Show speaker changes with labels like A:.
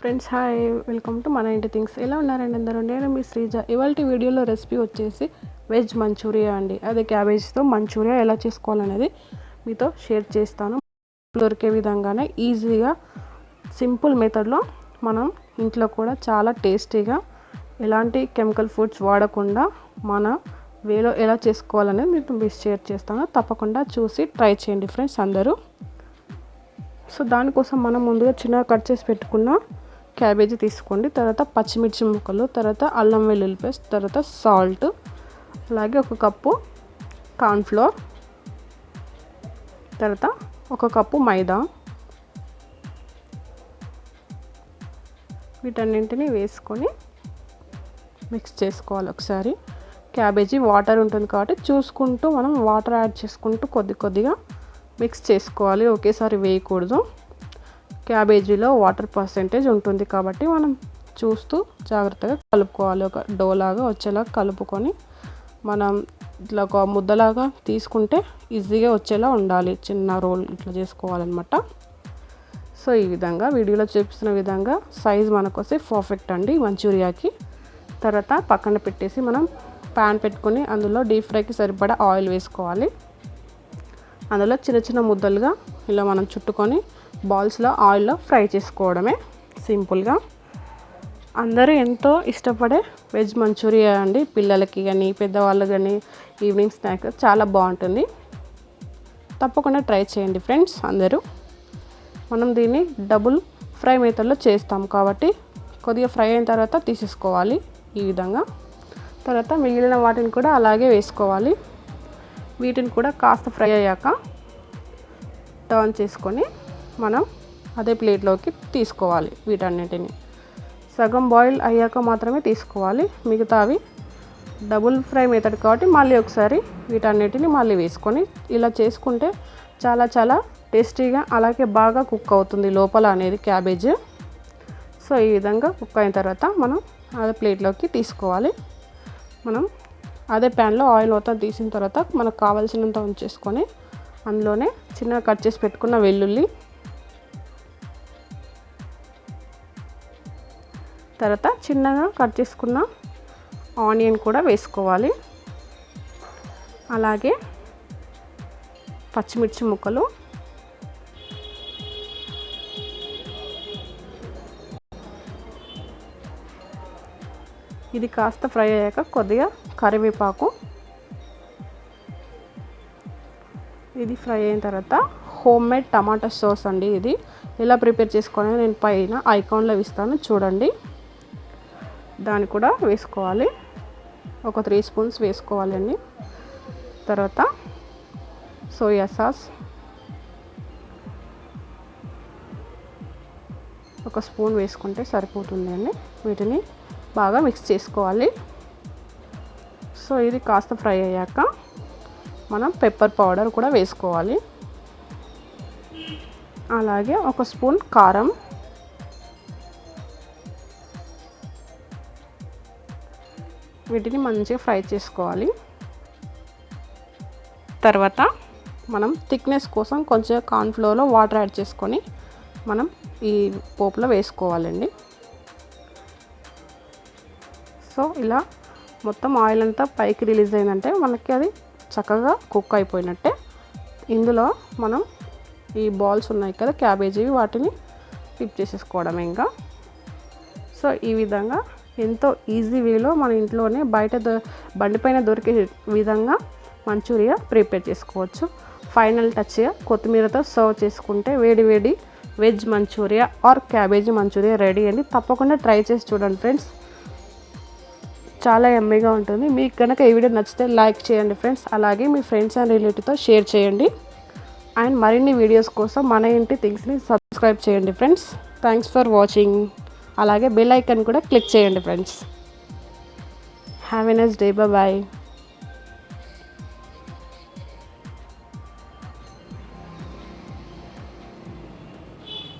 A: Friends hi welcome to మన ఇంటి things. ఎలా ఉన్నారండి అందరూ? నేను మీ శ్రీజ. ఇవాళ వీడియోలో రెసిపీ వచ్చేసి వెజ్ మంచూరియా అండి. అదే క్యాబేజ్తో మంచూరియా ఎలా చేసుకోవాలనేది మీతో షేర్ చేస్తాను. దొరికే విధంగానే ఈజీగా సింపుల్ మెథడ్లో మనం ఇంట్లో కూడా చాలా టేస్టీగా ఎలాంటి కెమికల్ ఫుడ్స్ వాడకుండా మన వేలో ఎలా చేసుకోవాలనేది మీతో మీకు షేర్ చేస్తాను. తప్పకుండా చూసి ట్రై చేయండి ఫ్రెండ్స్ అందరూ. సో దానికోసం మనం ముందుగా చిన్నగా కట్ చేసి పెట్టుకున్న క్యాబేజీ తీసుకోండి. తర్వాత పచ్చిమిర్చి ముక్కలు తర్వాత అల్లం వెల్లుల్లి పేస్ట్ తర్వాత సాల్ట్ అలాగే ఒక కప్పు కార్న్ఫ్లోర్ తర్వాత ఒక కప్పు మైదా. వీటన్నింటిని వేసుకొని మిక్స్ చేసుకోవాలి ఒకసారి. క్యాబేజీ వాటర్ ఉంటుంది కాబట్టి చూసుకుంటూ మనం వాటర్ యాడ్ చేసుకుంటూ కొద్ది కొద్దిగా మిక్స్ చేసుకోవాలి. ఒకేసారి వేయకూడదు. క్యాబేజీలో వాటర్ పర్సెంటేజ్ ఉంటుంది కాబట్టి మనం చూస్తూ జాగ్రత్తగా కలుపుకోవాలి. ఒక డోలాగా వచ్చేలా కలుపుకొని మనం ఇట్లా ఒక ముద్దలాగా తీసుకుంటే ఈజీగా వచ్చేలా ఉండాలి. చిన్న రోల్ ఇట్లా చేసుకోవాలన్నమాట. సో ఈ విధంగా వీడియోలో చూపిస్తున్న విధంగా సైజ్ మనకు వస్తే పర్ఫెక్ట్ అండి మంచూరియాకి. తర్వాత పక్కన పెట్టేసి మనం ప్యాన్ పెట్టుకొని అందులో డీప్ ఫ్రైకి సరిపడా ఆయిల్ వేసుకోవాలి. అందులో చిన్న చిన్న ముద్దలుగా ఇలా మనం చుట్టుకొని బాల్స్లో ఆయిల్లో ఫ్రై చేసుకోవడమే సింపుల్గా. అందరూ ఎంతో ఇష్టపడే వెజ్ మంచూరియా అండి. పిల్లలకి కానీ పెద్దవాళ్ళు కానీ ఈవినింగ్ స్నాక్ చాలా బాగుంటుంది. తప్పకుండా ట్రై చేయండి ఫ్రెండ్స్ అందరూ. మనం దీన్ని డబుల్ ఫ్రై మెథడ్లో చేస్తాం కాబట్టి కొద్దిగా ఫ్రై అయిన తర్వాత తీసేసుకోవాలి ఈ విధంగా. తర్వాత మిగిలిన వాటిని కూడా అలాగే వేసుకోవాలి. వీటిని కూడా కాస్త ఫ్రై అయ్యాక టర్న్ చేసుకొని మనం అదే ప్లేట్లోకి తీసుకోవాలి వీటన్నిటిని. సగం బాయిల్ అయ్యాక మాత్రమే తీసుకోవాలి. మిగతావి డబుల్ ఫ్రై మెథడ్ కాబట్టి మళ్ళీ ఒకసారి వీటన్నిటిని మళ్ళీ వేసుకొని ఇలా చేసుకుంటే చాలా చాలా టేస్టీగా అలాగే బాగా కుక్ అవుతుంది లోపల అనేది క్యాబేజ్. సో ఈ విధంగా కుక్ అయిన తర్వాత మనం అదే ప్లేట్లోకి తీసుకోవాలి. మనం అదే ప్యాన్లో ఆయిల్ మొత్తం తీసిన తర్వాత మనకు కావాల్సినంత ఉంచేసుకొని అందులోనే చిన్నగా కట్ చేసి పెట్టుకున్న వెల్లుల్లి తర్వాత చిన్నగా కట్ చేసుకున్న ఆనియన్ కూడా వేసుకోవాలి. అలాగే పచ్చిమిర్చి ముక్కలు. ఇది కాస్త ఫ్రై అయ్యాక కొద్దిగా కరివేపాకు. ఇది ఫ్రై అయిన తర్వాత హోమ్ మేడ్ టమాటా సాస్ అండి ఇది. ఎలా ప్రిపేర్ చేసుకోవాలో నేను పైన ఐకాన్లో ఇస్తాను చూడండి. దాన్ని కూడా వేసుకోవాలి. ఒక త్రీ స్పూన్స్ వేసుకోవాలండి తర్వాత సోయా సాస్. ఒక స్పూన్ వేసుకుంటే సరిపోతుంది అండి వీటిని బాగా మిక్స్ చేసుకోవాలి. సో ఇది కాస్త ఫ్రై అయ్యాక మనం పెప్పర్ పౌడర్ కూడా వేసుకోవాలి. అలాగే ఒక స్పూన్ కారం. వీటిని మంచిగా ఫ్రై చేసుకోవాలి. తర్వాత మనం థిక్నెస్ కోసం కొంచెం కార్న్ఫ్లోర్లో వాటర్ యాడ్ చేసుకొని మనం ఈ పోపులో వేసుకోవాలండి. సో ఇలా మొత్తం ఆయిల్ అంతా పైకి రిలీజ్ అయిందంటే మనకి అది చక్కగా కుక్ అయిపోయినట్టే. ఇందులో మనం ఈ బాల్స్ ఉన్నాయి కదా క్యాబేజీ వాటిని ఫిప్ చేసేసుకోవడం ఇంకా. సో ఈ విధంగా ఎంతో ఈజీ వేలో మన ఇంట్లోనే బయట బండిపైన దొరికే విధంగా మంచూరియా ప్రిపేర్ చేసుకోవచ్చు. ఫైనల్ టచ్గా కొత్తిమీరతో సర్వ్ చేసుకుంటే వేడి వేడి veg Manchuria or cabbage Manchuria ready అండి. తప్పకుండా ట్రై చేసి చూడండి ఫ్రెండ్స్. చాలా ఎమ్మీగా ఉంటుంది. మీకు కనుక ఈ వీడియో నచ్చితే లైక్ చేయండి ఫ్రెండ్స్. అలాగే మీ ఫ్రెండ్స్ అండ్ రిలేటివ్తో షేర్ చేయండి. అండ్ మరిన్ని వీడియోస్ కోసం మన ఇంటి థింగ్స్ని సబ్స్క్రైబ్ చేయండి ఫ్రెండ్స్. థ్యాంక్స్ ఫర్ వాచింగ్ అలాగే బెల్ ఐకన్ కూడా క్లిక్ చేయండి friends. Have a nice day bye